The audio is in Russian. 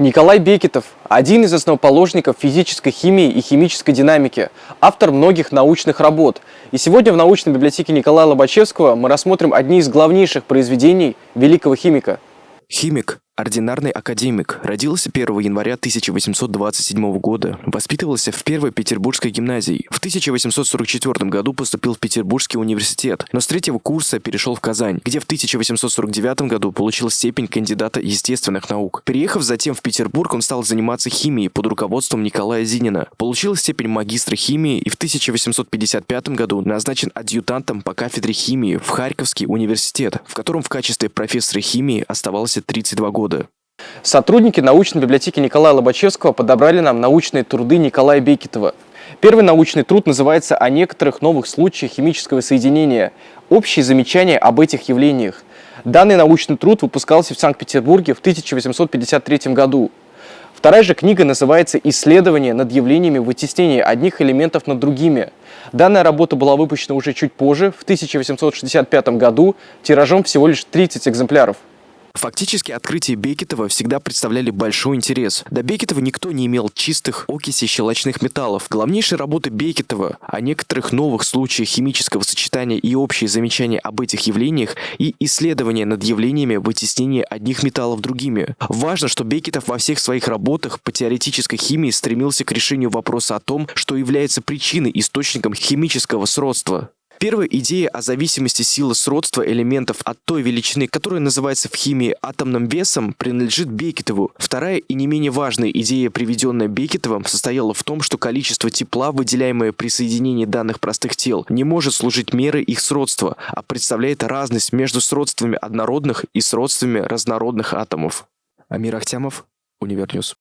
Николай Бекетов – один из основоположников физической химии и химической динамики, автор многих научных работ. И сегодня в научной библиотеке Николая Лобачевского мы рассмотрим одни из главнейших произведений великого химика. Химик Ординарный академик. Родился 1 января 1827 года. Воспитывался в Первой Петербургской гимназии. В 1844 году поступил в Петербургский университет, но с третьего курса перешел в Казань, где в 1849 году получил степень кандидата естественных наук. Приехав затем в Петербург, он стал заниматься химией под руководством Николая Зинина. Получил степень магистра химии и в 1855 году назначен адъютантом по кафедре химии в Харьковский университет, в котором в качестве профессора химии оставался 32 года года. Сотрудники научной библиотеки Николая Лобачевского подобрали нам научные труды Николая Бекетова. Первый научный труд называется «О некоторых новых случаях химического соединения. Общие замечания об этих явлениях». Данный научный труд выпускался в Санкт-Петербурге в 1853 году. Вторая же книга называется «Исследование над явлениями вытеснения одних элементов над другими». Данная работа была выпущена уже чуть позже, в 1865 году, тиражом всего лишь 30 экземпляров. Фактически открытия Бекетова всегда представляли большой интерес. До Бекетова никто не имел чистых окисей щелочных металлов. Главнейшие работы Бекетова о некоторых новых случаях химического сочетания и общие замечания об этих явлениях и исследования над явлениями вытеснения одних металлов другими. Важно, что Бекетов во всех своих работах по теоретической химии стремился к решению вопроса о том, что является причиной, источником химического сродства. Первая идея о зависимости силы сродства элементов от той величины, которая называется в химии атомным весом, принадлежит Бекетову. Вторая и не менее важная идея, приведенная Бекетовым, состояла в том, что количество тепла, выделяемое при соединении данных простых тел, не может служить мерой их сродства, а представляет разность между сродствами однородных и сродствами разнородных атомов. Амир Ахтямов, Univer News.